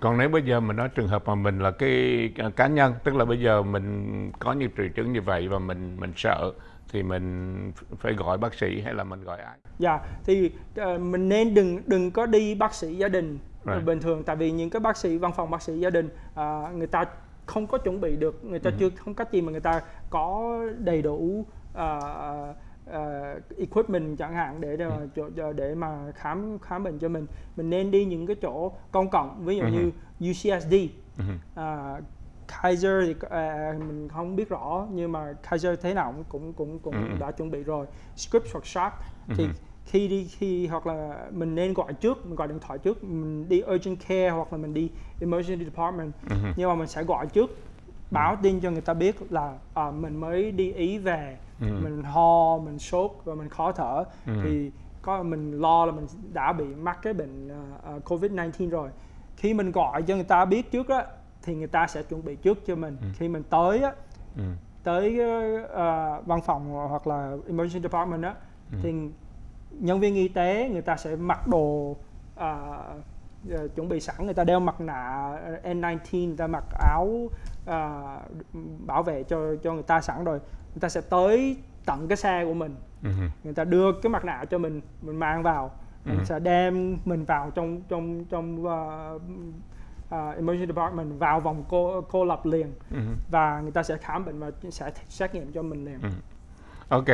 còn nếu bây giờ mình nói trường hợp mà mình là cái cá nhân tức là bây giờ mình có những triệu chứng như vậy và mình mình sợ thì mình phải gọi bác sĩ hay là mình gọi ai dạ thì uh, mình nên đừng đừng có đi bác sĩ gia đình right. bình thường tại vì những cái bác sĩ văn phòng bác sĩ gia đình uh, người ta không có chuẩn bị được người ta uh-huh. chưa không cách gì mà người ta có đầy đủ uh, uh, equipment chẳng hạn để để, uh-huh. để mà khám khám bệnh cho mình mình nên đi những cái chỗ công cộng ví dụ uh-huh. như UCSD uh-huh. uh, Kaiser thì uh, mình không biết rõ nhưng mà Kaiser thế nào cũng cũng cũng uh-huh. đã chuẩn bị rồi Scripps hoặc Sharp thì khi đi khi hoặc là mình nên gọi trước mình gọi điện thoại trước mình đi urgent care hoặc là mình đi emergency department nhưng mà mình sẽ gọi trước báo tin cho người ta biết là à, mình mới đi ý về uh-huh. mình ho mình sốt và mình khó thở uh-huh. thì có mình lo là mình đã bị mắc cái bệnh uh, covid 19 rồi khi mình gọi cho người ta biết trước á thì người ta sẽ chuẩn bị trước cho mình uh-huh. khi mình tới á uh-huh. tới uh, văn phòng hoặc là emergency department á uh-huh. thì nhân viên y tế người ta sẽ mặc đồ uh, chuẩn bị sẵn người ta đeo mặt nạ N19 người ta mặc áo uh, bảo vệ cho cho người ta sẵn rồi người ta sẽ tới tận cái xe của mình uh-huh. người ta đưa cái mặt nạ cho mình mình mang vào uh-huh. mình sẽ đem mình vào trong trong trong uh, uh, emergency department vào vòng cô cô lập liền uh-huh. và người ta sẽ khám bệnh và sẽ xét nghiệm cho mình liền uh-huh. Ok,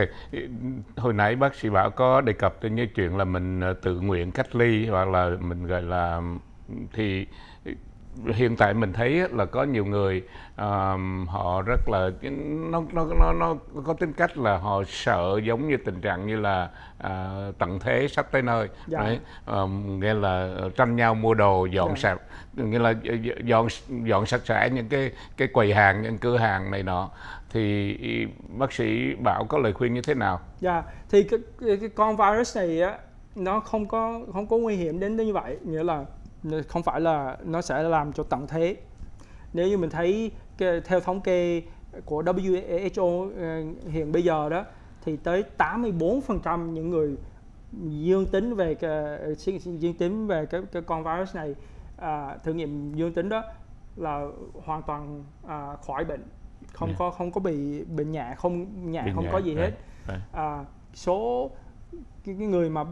hồi nãy bác sĩ bảo có đề cập đến những chuyện là mình ờ, tự nguyện cách ly hoặc là mình gọi là thì hiện tại mình thấy là có nhiều người um, họ rất là nó nó nó nó có tính cách là họ sợ giống như tình trạng như là uh, tận thế sắp tới nơi dạ. đấy um, nghĩa là tranh nhau mua đồ dọn dạ. sạch nghĩa là dọn dọn sạch sẽ những cái cái quầy hàng những cửa hàng này nọ thì bác sĩ bảo có lời khuyên như thế nào? Dạ, thì cái, cái con virus này á nó không có không có nguy hiểm đến như vậy, nghĩa là không phải là nó sẽ làm cho tận thế. Nếu như mình thấy theo thống kê của WHO ờ, hiện bây giờ đó thì tới 84% những người dương tính về dương tính về cái, cái con virus này à, thử nghiệm dương tính đó là hoàn toàn à, khỏi bệnh không yeah. có không có bị bệnh nhẹ không nhẹ không nhẹ. có gì hết right. À, số cái, cái người mà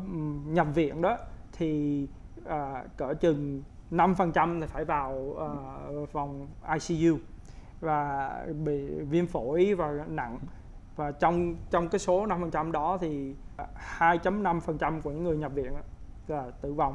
nhập viện đó thì à, cỡ chừng 5% thì phải vào uh, phòng ICU và bị viêm phổi và nặng và trong trong cái số 5% đó thì 2.5% của những người nhập viện là tử vong.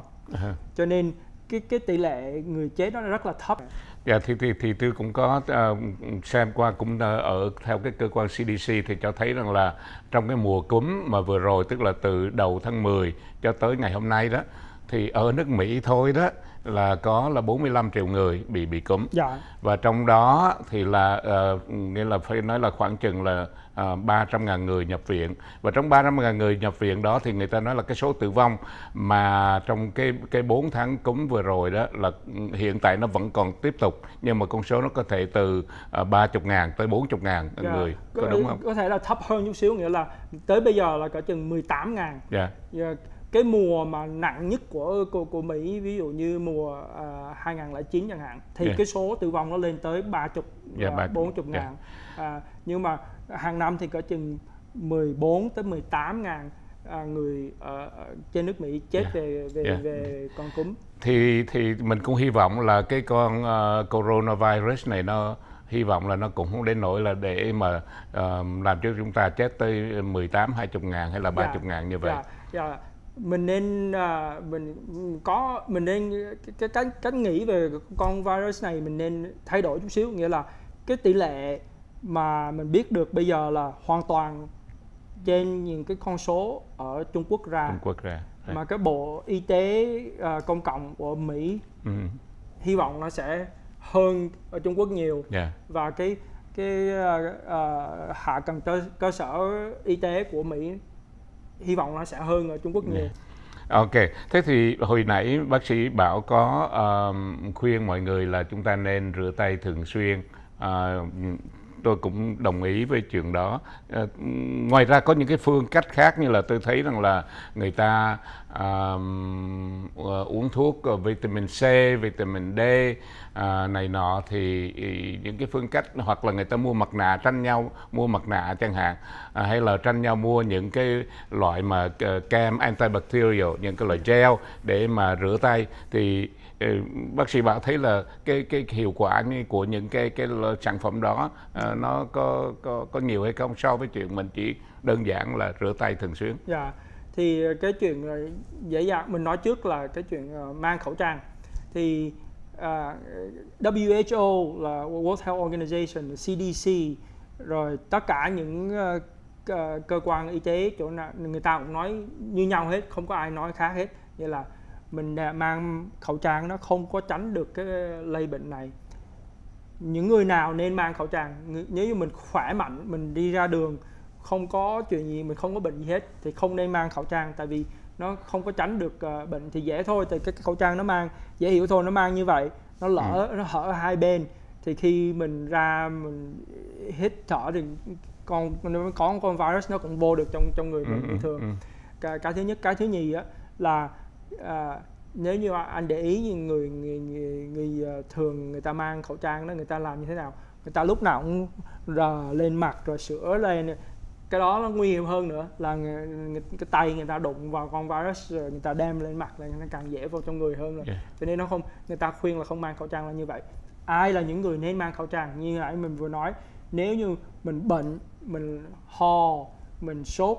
Cho nên cái cái tỷ lệ người chết nó rất là thấp. Dạ thì thì thì tôi cũng có uh, xem qua cũng uh, ở theo cái cơ quan CDC thì cho thấy rằng là trong cái mùa cúm mà vừa rồi tức là từ đầu tháng 10 cho tới ngày hôm nay đó thì ở nước Mỹ thôi đó là có là 45 triệu người bị bị cúm. Dạ. Và trong đó thì là uh, nghĩa là phải nói là khoảng chừng là uh, 300 ngàn người nhập viện. Và trong 300 ngàn người nhập viện đó thì người ta nói là cái số tử vong mà trong cái cái 4 tháng cúm vừa rồi đó là hiện tại nó vẫn còn tiếp tục nhưng mà con số nó có thể từ uh, 30 ngàn tới 40 ngàn dạ. người. Có, có đúng không? Có thể là thấp hơn chút xíu nghĩa là tới bây giờ là cả chừng 18 ngàn. Dạ. Yeah cái mùa mà nặng nhất của của, của Mỹ ví dụ như mùa uh, 2009 chẳng hạn thì yeah. cái số tử vong nó lên tới 30 yeah, uh, 40 ngàn yeah. uh, nhưng mà hàng năm thì có chừng 14 tới 18 ngàn à, người ở, ở trên nước Mỹ chết yeah. về về yeah. về con cúm. Thì thì mình cũng hy vọng là cái con uh, coronavirus này nó hy vọng là nó cũng không đến nỗi là để mà uh, làm cho chúng ta chết tới 18 20 ngàn hay là 30 yeah. ngàn như vậy. Yeah. Yeah mình nên uh, mình có mình nên cái cách cách nghĩ về con virus này mình nên thay đổi chút xíu nghĩa là cái tỷ lệ mà mình biết được bây giờ là hoàn toàn trên những cái con số ở Trung Quốc ra, Trung Quốc ra. Mà cái bộ y tế uh, công cộng của Mỹ ừ. hy vọng nó sẽ hơn ở Trung Quốc nhiều yeah. Và cái cái uh, uh, hạ tầng cơ, cơ sở y tế của Mỹ hy vọng nó sẽ hơn ở Trung Quốc nhiều. Dạ. Ok, thế thì hồi nãy bác sĩ bảo có uh, khuyên mọi người là chúng ta nên rửa tay thường xuyên uh, tôi cũng đồng ý với chuyện đó. À, ngoài ra có những cái phương cách khác như là tôi thấy rằng là người ta à, uống thuốc ờ, vitamin C vitamin D à, này nọ thì những cái phương cách hoặc là người ta mua mặt nạ tranh nhau mua mặt nạ chẳng hạn à, hay là tranh nhau mua những cái loại mà kem antibacterial những cái loại gel để mà rửa tay thì Ờ, bác sĩ bảo thấy là cái cái hiệu quả của những cái cái sản phẩm đó uh, nó có có có nhiều hay không so với chuyện mình chỉ đơn giản là rửa tay thường xuyên. Dạ. Thì cái chuyện ờ, dễ dàng mình nói trước là cái chuyện mang khẩu trang thì uh, WHO là World Health Organization, CDC rồi tất cả những uh, cơ quan y tế chỗ nào người ta cũng nói như nhau hết, không có ai nói khác hết. Như là mình mang khẩu trang nó không có tránh được cái lây bệnh này. Những người nào nên mang khẩu trang nếu như mình khỏe mạnh, mình đi ra đường không có chuyện gì, mình không có bệnh gì hết thì không nên mang khẩu trang tại vì nó không có tránh được uh, bệnh thì dễ thôi thì cái, khẩu trang nó mang dễ hiểu thôi nó mang như vậy nó lỡ ừ. nó hở hai bên thì khi mình ra mình hít thở thì con có con virus nó cũng vô được trong trong người mình ừ, bình ừ, thường ừ. cái, cái thứ nhất cái thứ nhì á là à, nếu như anh để ý như người người, người người à, thường người ta mang khẩu trang đó người ta làm như thế nào người ta lúc nào cũng rờ lên mặt rồi sửa lên cái đó nó nguy hiểm hơn nữa là người, người, cái tay người ta đụng vào con virus rồi người ta đem lên mặt là nó càng dễ vào trong người hơn rồi yeah. cho nên nó không người ta khuyên là không mang khẩu trang là như vậy ai là những người nên mang khẩu trang như nãy mình vừa nói nếu như mình bệnh mình ho mình sốt.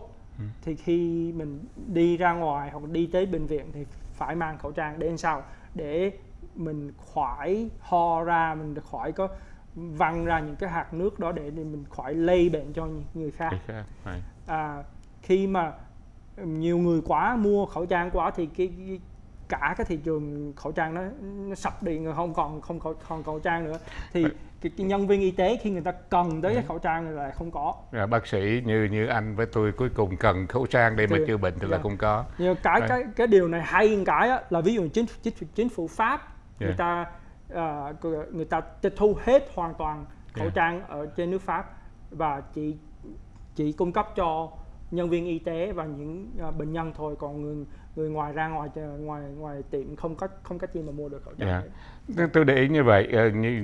Thì khi mình đi ra ngoài hoặc đi tới bệnh viện thì phải mang khẩu trang để làm sao? Để mình khỏi ho ra mình khỏi có văng ra những cái hạt nước đó để, mình khỏi lây bệnh cho người khác. À, khi mà nhiều người quá mua khẩu trang quá thì cái, cái cả cái thị trường khẩu trang nó, nó sập đi người không còn không còn, còn khẩu trang nữa thì cái, cái nhân viên y tế khi người ta cần tới cái khẩu trang là không có à, bác sĩ như như anh với tôi cuối cùng cần khẩu trang để thì, mà chữa bệnh thì yeah. là không có nhưng cái cái cái điều này hay cái á, là ví dụ chính chính chính phủ pháp yeah. người ta uh, người ta tịch thu hết hoàn toàn khẩu yeah. trang ở trên nước Pháp và chỉ chỉ cung cấp cho nhân viên y tế và những uh, bệnh nhân thôi còn người người ngoài ra ngoài ngoài ngoài tiệm không có không có chi mà mua được khẩu trang. Yeah. Tôi để ý như vậy như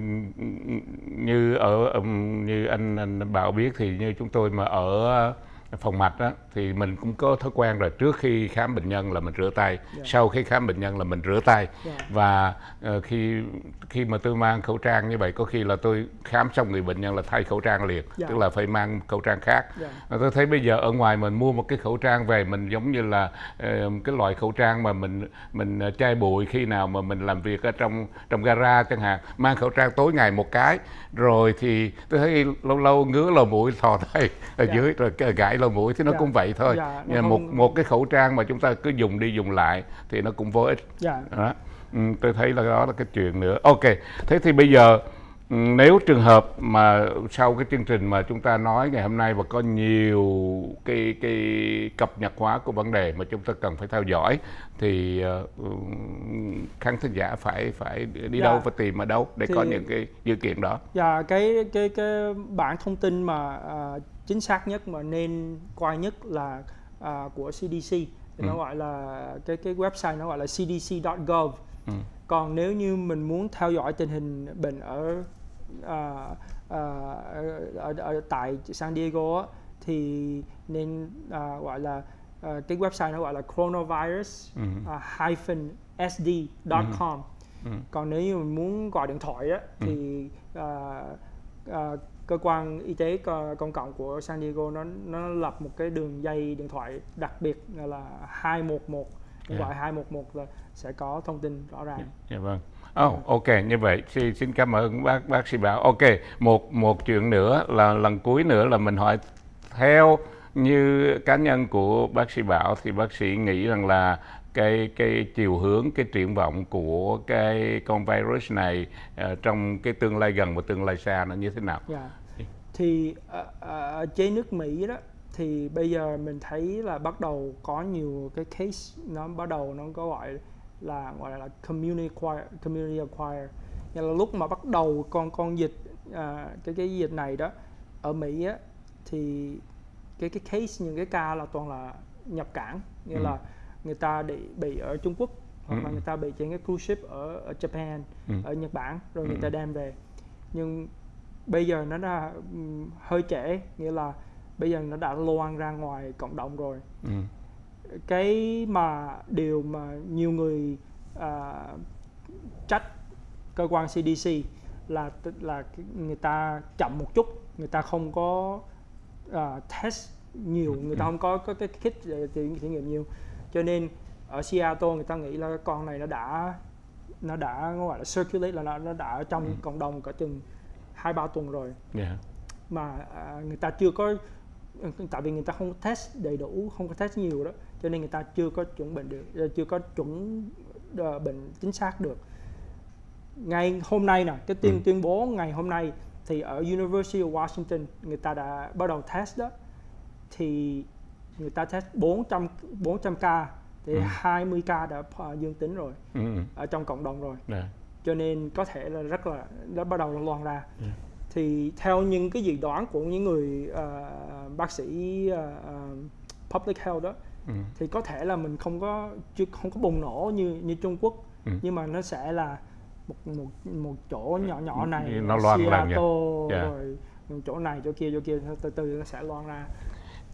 như ở như anh, anh Bảo biết thì như chúng tôi mà ở phòng mạch đó thì mình cũng có thói quen rồi trước khi khám bệnh nhân là mình rửa tay yeah. Dạ. sau khi khám bệnh nhân là mình rửa tay yeah. Dạ. và uh, khi khi mà tôi mang khẩu trang như vậy có khi là tôi khám xong người bệnh nhân là thay khẩu trang liền yeah. Dạ. tức là phải mang khẩu trang khác yeah. tôi thấy bây giờ ở ngoài mình mua một cái khẩu trang về mình giống như là uh, cái loại khẩu trang mà mình mình uh, chai bụi khi nào mà mình làm việc ở trong trong gara chẳng hạn mang khẩu trang tối ngày một cái rồi thì tôi thấy lâu lâu ngứa lầu mũi thò tay ở yeah. dưới rồi gãi lầu mũi thì nó yeah. cũng vậy thôi dạ, Nhưng một không... một cái khẩu trang mà chúng ta cứ dùng đi dùng lại thì nó cũng vô ích dạ. đó. Ừ, tôi thấy là đó là cái chuyện nữa ok thế thì bây giờ ừ, nếu trường hợp mà sau cái chương trình mà chúng ta nói ngày hôm nay và có nhiều cái cái cập nhật hóa của vấn đề mà chúng ta cần phải theo dõi thì uh, khán thính giả phải phải đi dạ. đâu và tìm ở đâu để thì, có những cái dữ kiện đó. Dạ cái cái cái bản thông tin mà uh, chính xác nhất mà nên coi nhất là uh, của CDC thì ừ. nó gọi là cái cái website nó gọi là cdc.gov ừ. còn nếu như mình muốn theo dõi tình hình bệnh ở uh, uh, ở, ở tại San Diego á, thì nên uh, gọi là uh, cái website nó gọi là coronavirus uh, hyphen sd.com ừ. ừ. còn nếu như mình muốn gọi điện thoại á, ừ. thì uh, uh, cơ quan y tế công cộng của San Diego nó nó lập một cái đường dây điện thoại đặc biệt là 211 yeah. gọi 211 là sẽ có thông tin rõ ràng. Dạ yeah, yeah, vâng. Oh, ok như vậy xin, xin cảm ơn bác bác sĩ Bảo. Ok một một chuyện nữa là lần cuối nữa là mình hỏi theo như cá nhân của bác sĩ Bảo thì bác sĩ nghĩ rằng là cái cái chiều hướng cái triển vọng của cái con virus này uh, trong cái tương lai gần và tương lai xa nó như thế nào? Yeah. Dạ. Thì ở, ở trên nước Mỹ đó thì bây giờ mình thấy là bắt đầu có nhiều cái case nó bắt đầu nó có gọi là gọi là community acquire, community acquire. Nghĩa là lúc mà bắt đầu con con dịch uh, cái cái dịch này đó ở Mỹ á thì cái cái case những cái ca là toàn là nhập cảng như Ừ. là người ta bị bị ở Trung Quốc hoặc là Ừ. người ta bị trên cái cruise ship ở ở Japan Ừ. ở Nhật Bản rồi người Ừ. ta đem về nhưng bây giờ nó đã hơi trễ nghĩa là bây giờ nó đã loan ra ngoài cộng đồng rồi Ừ. cái mà điều mà nhiều người à, trách cơ quan CDC là là người ta chậm một chút người ta không có à, test nhiều người ta không có có cái kit để thử nghiệm nhiều cho nên ở Seattle người ta nghĩ là con này nó đã nó đã gọi là circulate là nó, nó đã ở trong Ừ. cộng đồng cả chừng hai ba tuần rồi Yeah. mà à, người ta chưa có tại vì người ta không test đầy đủ không có test nhiều đó cho nên người ta chưa có chuẩn bệnh được ờ, chưa có chuẩn ờ, bệnh chính xác được ngày hôm nay nè cái tuyên Ừ. tuyên bố ngày hôm nay thì ở University of Washington người ta đã bắt đầu test đó thì người ta test 400 400 ca thì Ừ. 20 ca đã dương tính rồi Ừ. ở trong cộng đồng rồi Yeah. cho nên có thể là rất là đã bắt đầu loan ra Ừ. thì theo những cái dự đoán của những người ờ, bác sĩ ờ, public health đó Ừ. thì có thể là mình không có chưa không có bùng nổ như như Trung Quốc Ừ. nhưng mà nó sẽ là một một một chỗ nhỏ nhỏ này Nó loan. Seattle, Dạ. rồi chỗ này chỗ kia chỗ kia từ từ nó sẽ loan ra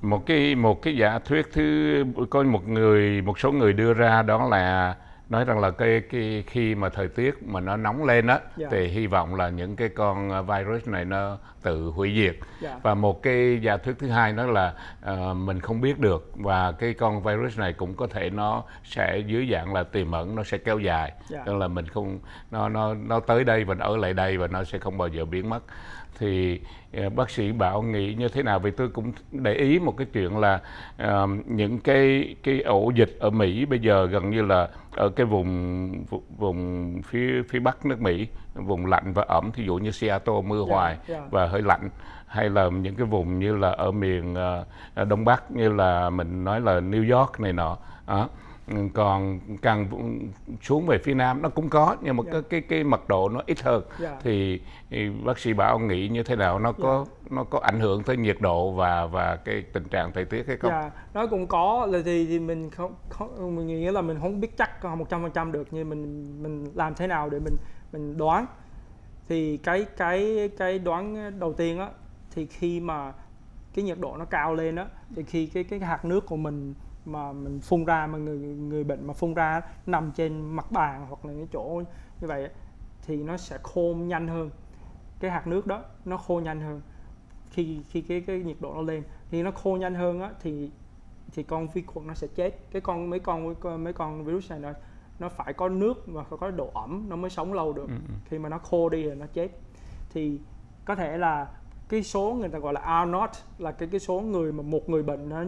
một cái một cái giả thuyết thứ có một người một số người đưa ra đó là nói rằng là cái cái khi mà thời tiết mà nó nóng lên á Dạ. thì hy vọng là những cái con uh, virus này nó tự hủy diệt Dạ. và một cái giả thuyết thứ hai đó là ờ, mình không biết được và cái con virus này cũng có thể nó sẽ dưới dạng là tiềm ẩn nó sẽ kéo dài Dạ. tức là mình không nó nó nó tới đây và nó ở lại đây và nó sẽ không bao giờ biến mất thì ờ, bác sĩ bảo nghĩ như thế nào vì tôi cũng để ý một cái chuyện là ờ, những cái cái ổ dịch ở Mỹ bây giờ gần như là ở cái vùng vùng phía phía bắc nước Mỹ vùng lạnh và ẩm thí dụ như Seattle mưa Dạ, hoài dạ. và hơi lạnh hay là những cái vùng như là ở miền ờ, đông bắc như là mình nói là New York này nọ đó. Còn càng xuống về phía nam nó cũng có nhưng mà Dạ. cái cái cái mật độ nó ít hơn Dạ. thì, thì bác sĩ bảo nghĩ như thế nào nó có nó có ảnh hưởng tới nhiệt độ và và cái tình trạng thời tiết hay không? Dạ, nó cũng có là thì thì mình không, không mình nghĩ là mình không biết chắc một trăm phần trăm được nhưng mình mình làm thế nào để mình mình đoán thì cái cái cái đoán đầu tiên á thì khi mà cái nhiệt độ nó cao lên á thì khi cái cái hạt nước của mình mà mình phun ra mà người người bệnh mà phun ra nằm trên mặt bàn hoặc là những chỗ như vậy thì nó sẽ khô nhanh hơn. Cái hạt nước đó nó khô nhanh hơn. Khi khi cái cái nhiệt độ nó lên thì nó khô nhanh hơn á thì thì con vi khuẩn nó sẽ chết. Cái con mấy con mấy con virus này nó nó phải có nước và phải có độ ẩm nó mới sống lâu được. Ừ, ừ. khi mà nó khô đi rồi nó chết. Thì có thể là cái số người ta gọi là R not là cái cái số người mà một người bệnh nó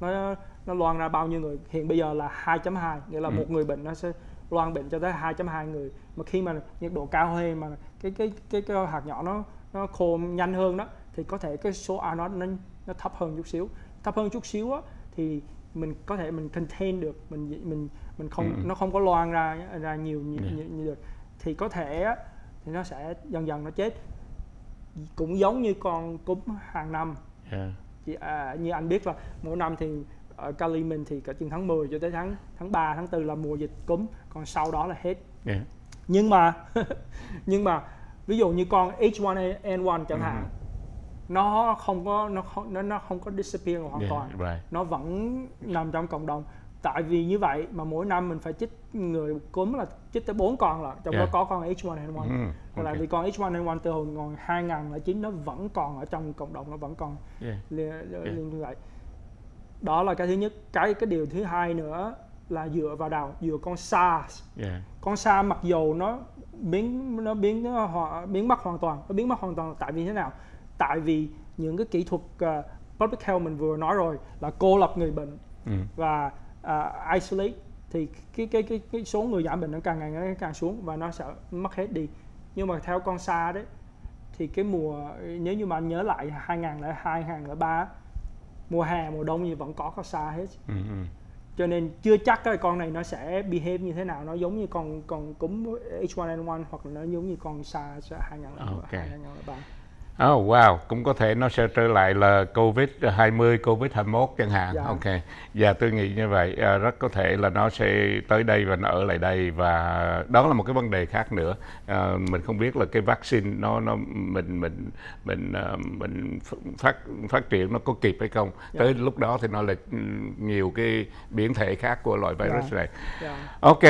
nó nó loan ra bao nhiêu người hiện bây giờ là 2.2 nghĩa là Ừ. một người bệnh nó sẽ loan bệnh cho tới 2.2 người mà khi mà nhiệt độ cao hơn mà cái cái cái, cái hạt nhỏ nó nó khô nhanh hơn đó thì có thể cái số R not nó nó thấp hơn chút xíu thấp hơn chút xíu á thì mình có thể mình contain được mình mình mình không Ừ. nó không có loan ra ra nhiều như, Yeah. như, như được thì có thể á, thì nó sẽ dần dần nó chết cũng giống như con cúm hàng năm Yeah. Chị, à, như anh biết là mỗi năm thì ở Cali mình thì cả chừng tháng 10 cho tới tháng tháng 3 tháng 4 là mùa dịch cúm còn sau đó là hết Yeah. nhưng mà nhưng mà ví dụ như con H1N1 chẳng hạn Ừ. nó không có nó không nó, nó không có disappear hoàn Yeah, toàn right. nó vẫn nằm trong cộng đồng tại vì như vậy mà mỗi năm mình phải chích người cúm là chích tới 4 con là trong Yeah. đó có con H1N1 Ừ, là ok. vì con H1N1 từ hồi còn 2009 nó vẫn còn ở trong cộng đồng nó vẫn còn Yeah. liên, liên như vậy đó là cái thứ nhất cái cái điều thứ hai nữa là dựa vào đầu dựa con SARS Yeah. con SARS mặc dù nó biến nó biến nó ho- biến mất hoàn toàn nó biến mất hoàn toàn tại vì thế nào tại vì những cái kỹ thuật uh, public health mình vừa nói rồi là cô lập người bệnh Ừ. và à, isolate thì cái cái cái cái số người giảm bệnh nó càng ngày nó càng xuống và nó sẽ mất hết đi nhưng mà theo con sa đấy thì cái mùa nếu như mà anh nhớ lại 2002 2003 mùa hè mùa đông gì vẫn có con sa hết Ừ. ừ. cho nên chưa chắc cái con này nó sẽ behave như thế nào nó giống như con con cúm H1N1 hoặc là nó giống như con SARS 2003 Ok. 2003 Oh wow, cũng có thể nó sẽ trở lại là Covid 20, Covid 21 chẳng hạn. Dạ. Ok. Và tôi nghĩ như vậy à, rất có thể là nó sẽ tới đây và nó ở lại đây và đó là một cái vấn đề khác nữa. À, mình không biết là cái vaccine nó nó mình mình mình à, mình phát phát triển nó có kịp hay không. Dạ. Tới lúc đó thì nó là ừ, nhiều cái biến thể khác của loại virus Dạ. này. Dạ. Ok,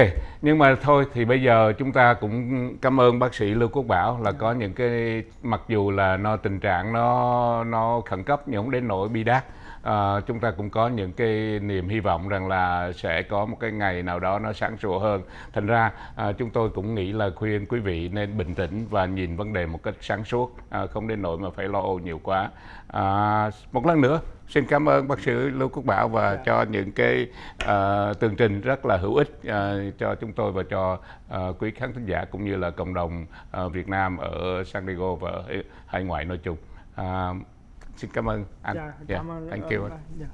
nhưng mà thôi thì bây giờ chúng ta cũng cảm ơn bác sĩ Lưu Quốc Bảo là có những cái mặc dù là nó tình trạng nó nó khẩn cấp nhưng không đến nỗi bi đát. À, chúng ta cũng có những cái niềm hy vọng rằng là sẽ có một cái ngày nào đó nó sáng sủa hơn. Thành ra à, chúng tôi cũng nghĩ là khuyên quý vị nên bình tĩnh và nhìn vấn đề một cách sáng suốt, à, không đến nỗi mà phải lo âu nhiều quá. À, một lần nữa xin cảm ơn bác sĩ Lưu Quốc Bảo và Dạ. cho những cái à, tường trình rất là hữu ích à, cho chúng tôi và cho à, quý khán thính giả cũng như là cộng đồng à, Việt Nam ở San Diego và hải ngoại nói chung. À, xin cảm ơn anh. Dạ, Yeah, cảm ơn thank you. Dạ.